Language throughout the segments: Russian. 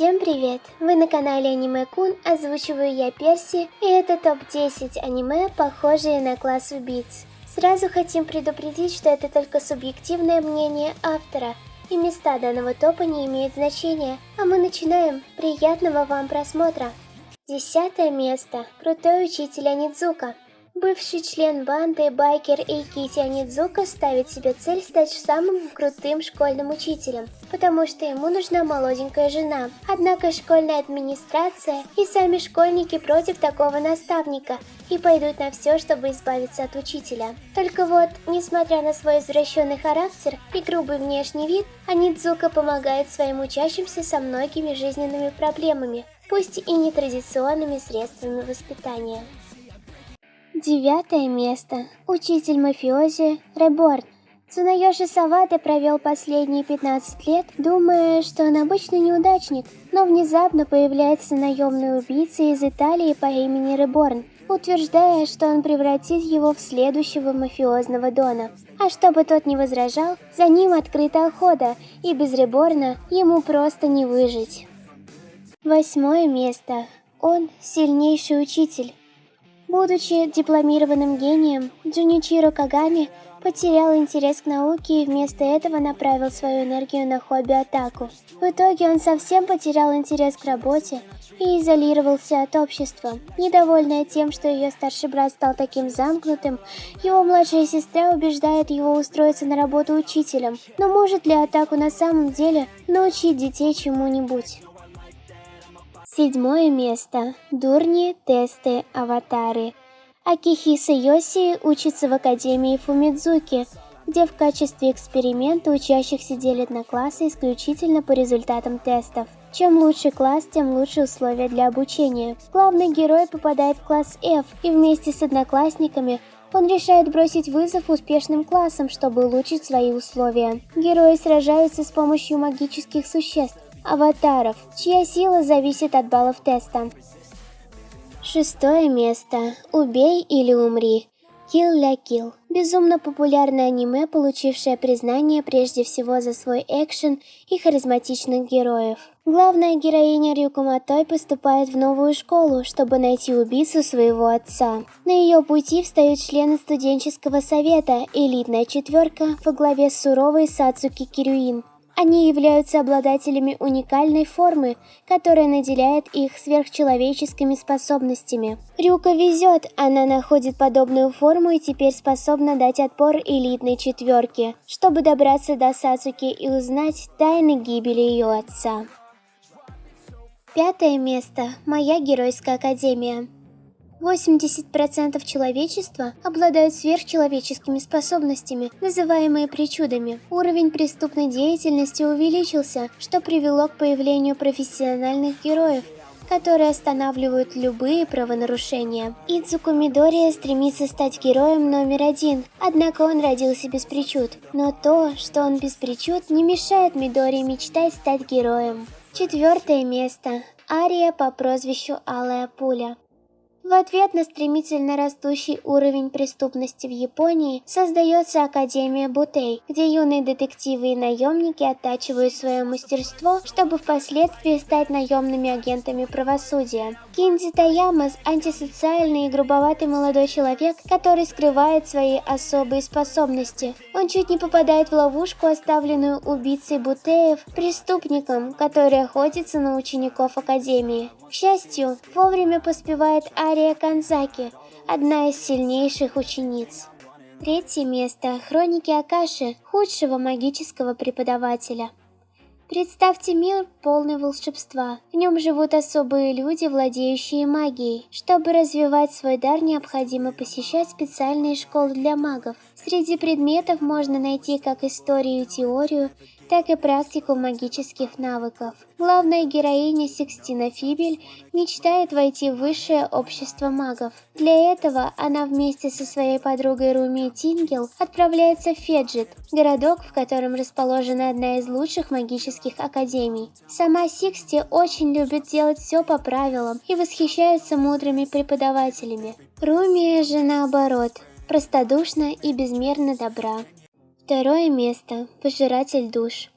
Всем привет! Вы на канале Аниме Кун, озвучиваю я Перси, и это топ-10 аниме, похожие на класс убийц. Сразу хотим предупредить, что это только субъективное мнение автора, и места данного топа не имеют значения, а мы начинаем. Приятного вам просмотра! Десятое место. Крутой учитель Анидзука. Бывший член банды байкер Эйкити Анидзука ставит себе цель стать самым крутым школьным учителем, потому что ему нужна молоденькая жена. Однако школьная администрация и сами школьники против такого наставника и пойдут на все, чтобы избавиться от учителя. Только вот, несмотря на свой извращенный характер и грубый внешний вид, Анидзука помогает своим учащимся со многими жизненными проблемами, пусть и нетрадиционными средствами воспитания. Девятое место. Учитель мафиози Реборн. Цунайоши Савата провел последние 15 лет, думая, что он обычный неудачник, но внезапно появляется наемный убийца из Италии по имени Реборн, утверждая, что он превратит его в следующего мафиозного Дона. А чтобы тот не возражал, за ним открыта охота, и без Реборна ему просто не выжить. Восьмое место. Он сильнейший учитель. Будучи дипломированным гением, Джуничиро Кагами потерял интерес к науке и вместо этого направил свою энергию на хобби-атаку. В итоге он совсем потерял интерес к работе и изолировался от общества. Недовольная тем, что ее старший брат стал таким замкнутым, его младшая сестра убеждает его устроиться на работу учителем. Но может ли атаку на самом деле научить детей чему-нибудь? Седьмое место. Дурни, тесты, аватары. Акихиса Йоси учится в Академии Фумидзуки, где в качестве эксперимента учащихся делят на классы исключительно по результатам тестов. Чем лучше класс, тем лучше условия для обучения. Главный герой попадает в класс F, и вместе с одноклассниками он решает бросить вызов успешным классам, чтобы улучшить свои условия. Герои сражаются с помощью магических существ, аватаров, чья сила зависит от баллов теста. Шестое место. Убей или умри. Kill la Kill. Безумно популярное аниме, получившее признание прежде всего за свой экшен и харизматичных героев. Главная героиня Рюку Матой поступает в новую школу, чтобы найти убийцу своего отца. На ее пути встают члены студенческого совета, элитная четверка во главе с суровой Сацуки Кирюин, они являются обладателями уникальной формы, которая наделяет их сверхчеловеческими способностями. Рюка везет, она находит подобную форму и теперь способна дать отпор элитной четверке, чтобы добраться до Сацуки и узнать тайны гибели ее отца. Пятое место. Моя геройская академия. 80% человечества обладают сверхчеловеческими способностями, называемые причудами. Уровень преступной деятельности увеличился, что привело к появлению профессиональных героев, которые останавливают любые правонарушения. Идзуку Мидория стремится стать героем номер один, однако он родился без причуд. Но то, что он без причуд, не мешает Мидории мечтать стать героем. Четвертое место. Ария по прозвищу Алая Пуля. В ответ на стремительно растущий уровень преступности в Японии создается Академия Бутей, где юные детективы и наемники оттачивают свое мастерство, чтобы впоследствии стать наемными агентами правосудия. Кинзи Таяма – антисоциальный и грубоватый молодой человек, который скрывает свои особые способности. Он чуть не попадает в ловушку, оставленную убийцей Бутеев, преступником, который охотится на учеников Академии. К счастью, вовремя поспевает Ария Канзаки, одна из сильнейших учениц. Третье место – Хроники Акаши, худшего магического преподавателя. Представьте мир полный волшебства. В нем живут особые люди, владеющие магией. Чтобы развивать свой дар, необходимо посещать специальные школы для магов. Среди предметов можно найти как историю и теорию, так и практику магических навыков. Главная героиня Секстина Фибель мечтает войти в высшее общество магов. Для этого она вместе со своей подругой Руми Тингел отправляется в Феджит, городок, в котором расположена одна из лучших магических академий. Сама Сиксти очень любит делать все по правилам и восхищается мудрыми преподавателями. Руми же наоборот, простодушна и безмерно добра. Второе место. Пожиратель душ.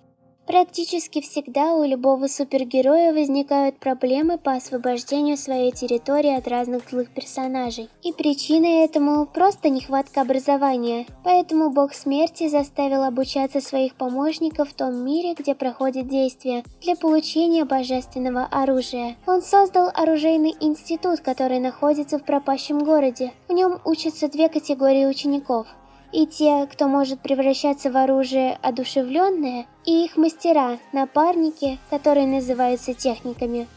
Практически всегда у любого супергероя возникают проблемы по освобождению своей территории от разных злых персонажей. И причиной этому просто нехватка образования. Поэтому бог смерти заставил обучаться своих помощников в том мире, где проходит действие, для получения божественного оружия. Он создал оружейный институт, который находится в пропащем городе. В нем учатся две категории учеников – и те, кто может превращаться в оружие одушевленное, и их мастера, напарники, которые называются техниками.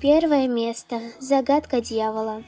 Первое место. Загадка дьявола.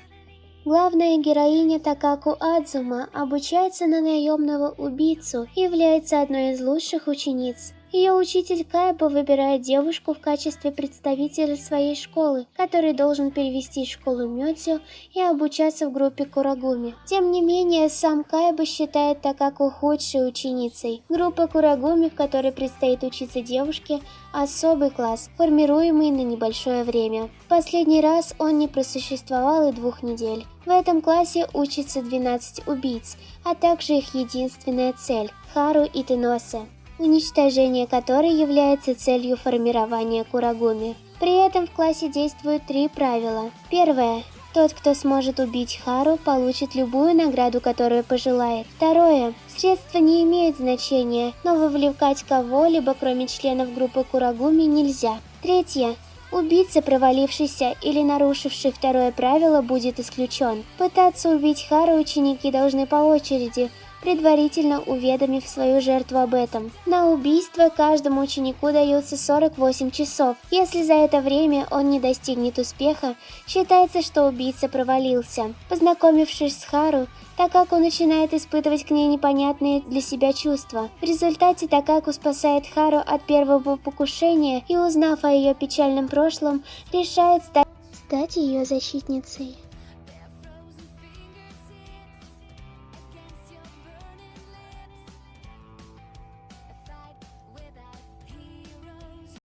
Главная героиня Такаку Адзума обучается на наемного убийцу и является одной из лучших учениц. Ее учитель Кайба выбирает девушку в качестве представителя своей школы, который должен перевести школу Мёдзю и обучаться в группе Курагуми. Тем не менее, сам Кайба считает Такаку худшей ученицей. Группа Курагуми, в которой предстоит учиться девушке, особый класс, формируемый на небольшое время. Последний раз он не просуществовал и двух недель. В этом классе учатся 12 убийц, а также их единственная цель – Хару и Теносе уничтожение которой является целью формирования Курагуми. При этом в классе действуют три правила. Первое. Тот, кто сможет убить Хару, получит любую награду, которую пожелает. Второе. Средства не имеют значения, но вовлекать кого-либо, кроме членов группы Курагуми, нельзя. Третье. Убийца, провалившийся или нарушивший второе правило, будет исключен. Пытаться убить Хару ученики должны по очереди, предварительно уведомив свою жертву об этом. На убийство каждому ученику дается 48 часов. Если за это время он не достигнет успеха, считается, что убийца провалился. Познакомившись с Хару, Такаку начинает испытывать к ней непонятные для себя чувства. В результате Такаку спасает Хару от первого покушения и, узнав о ее печальном прошлом, решает стать, стать ее защитницей.